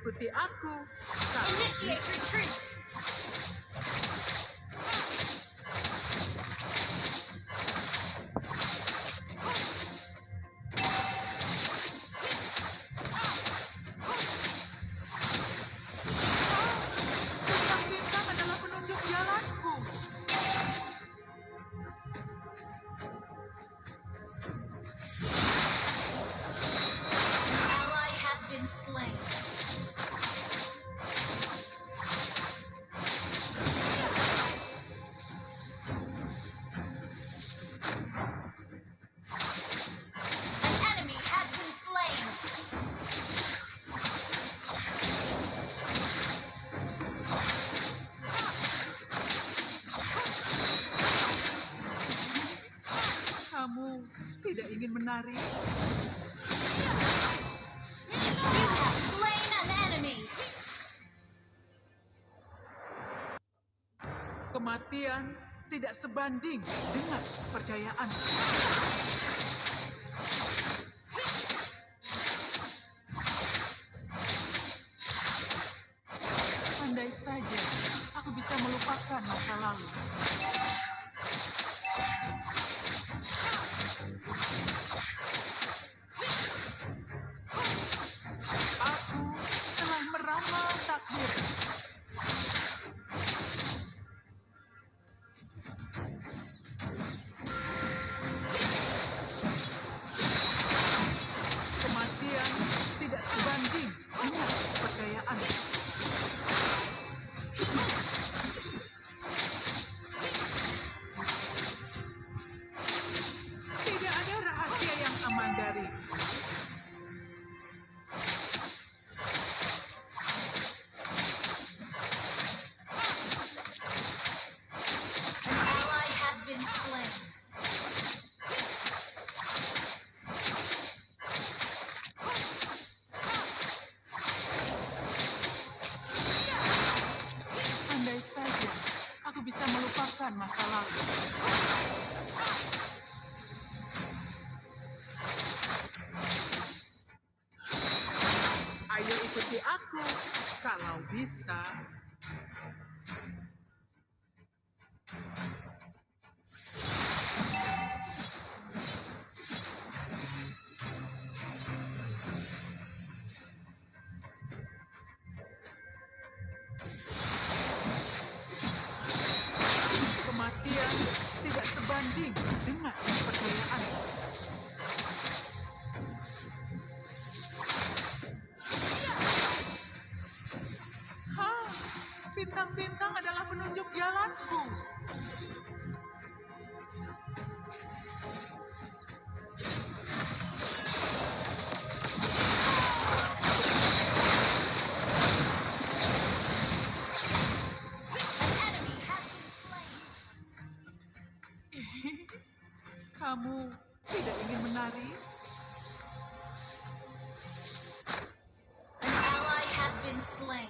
mengikuti aku. Initiate retreat. Kematian tidak sebanding dengan kepercayaan. been slain.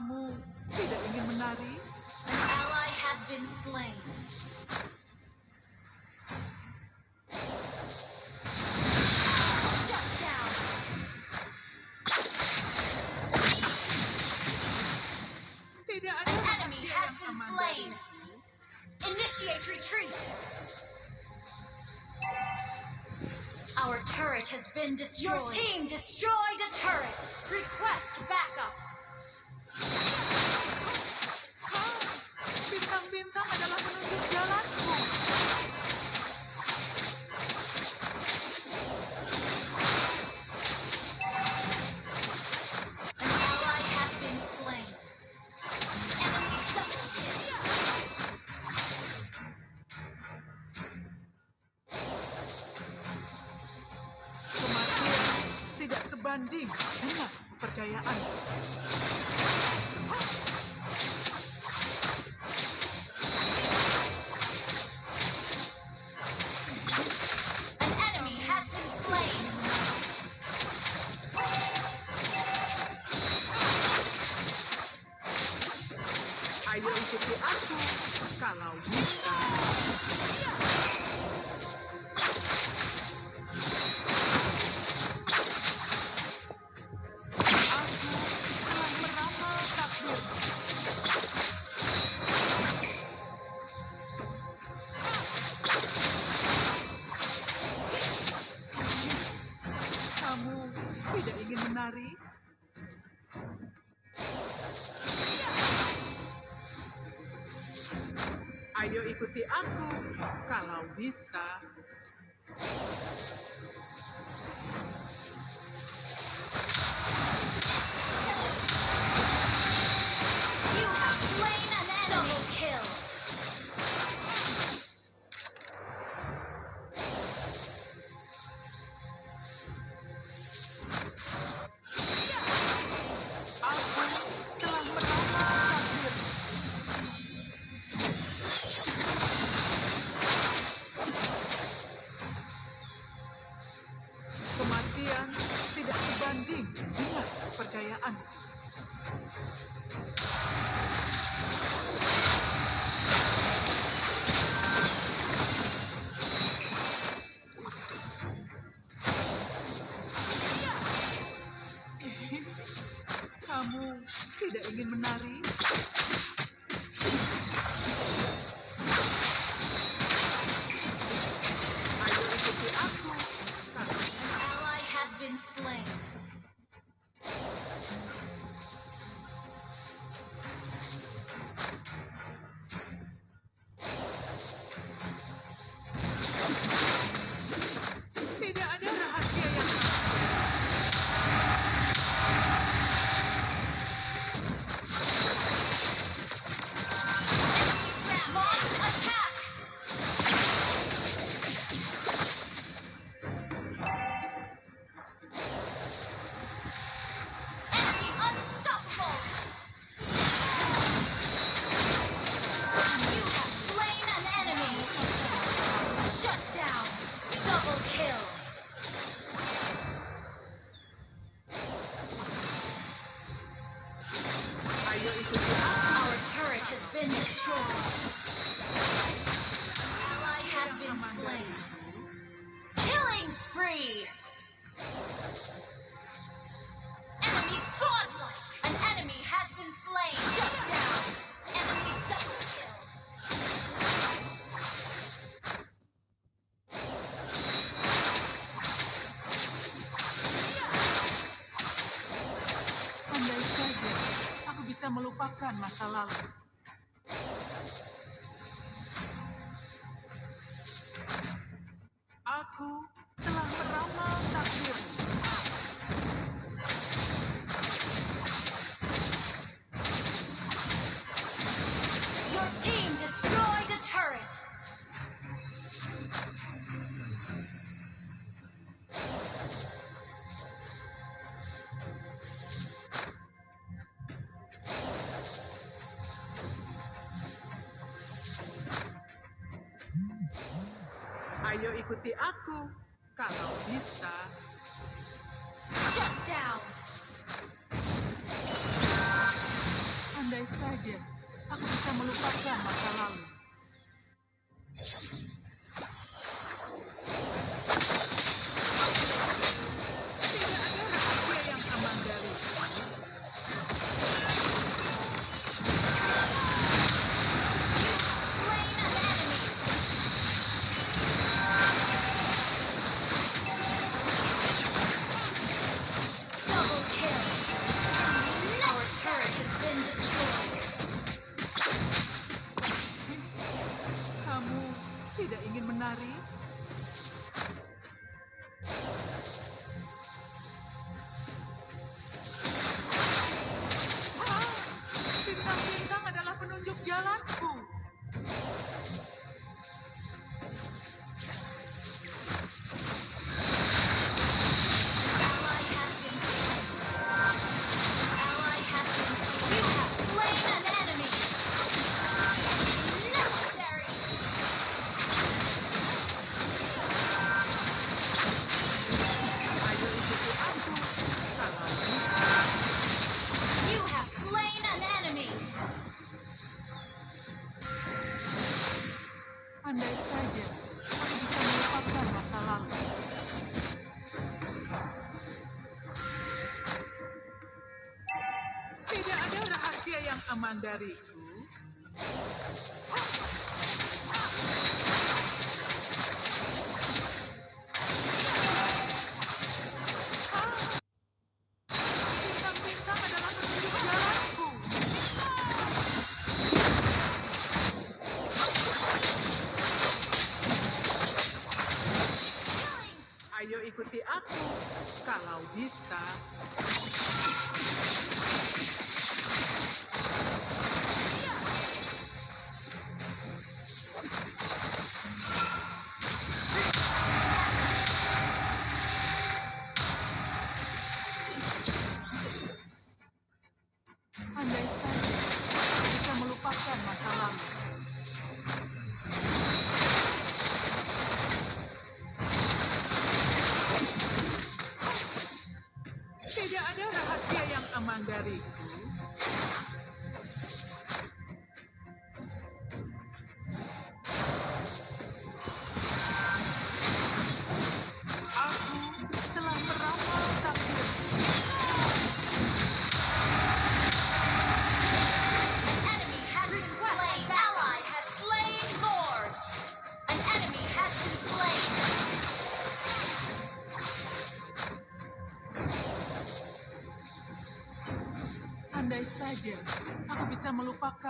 kamu tidak ingin menari? An ally has been slain. Ayo ikuti aku kalau bisa. melupakan masa lalu. Ayo ikuti aku. Kalau bisa. Shut down.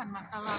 masalah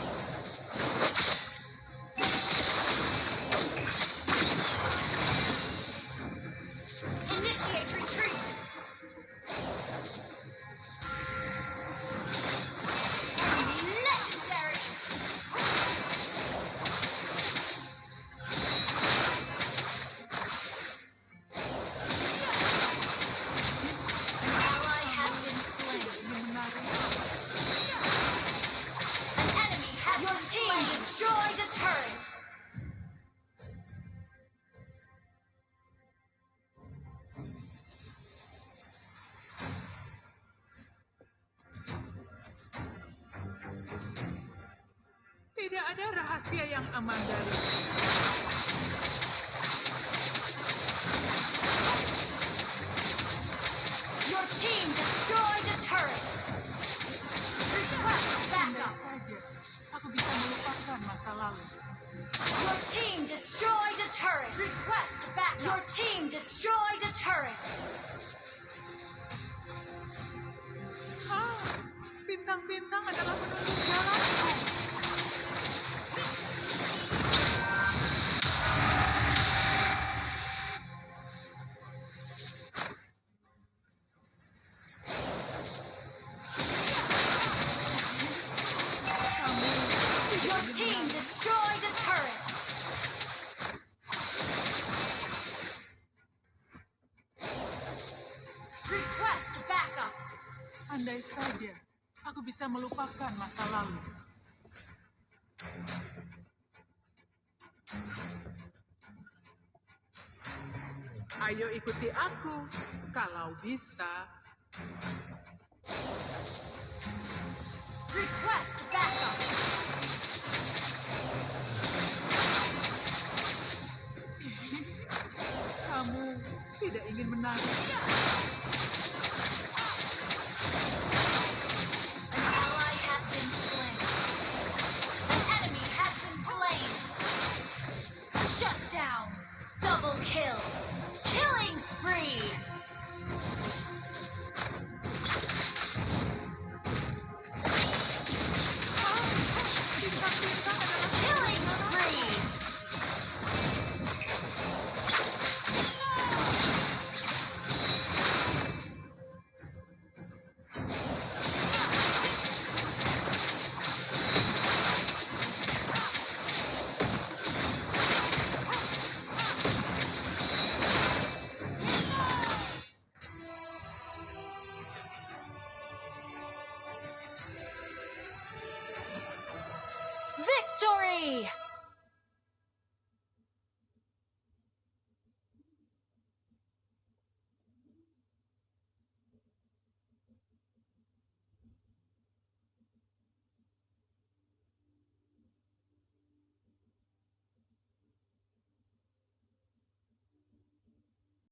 bisa melupakan masa lalu. Ayo ikuti aku, kalau bisa.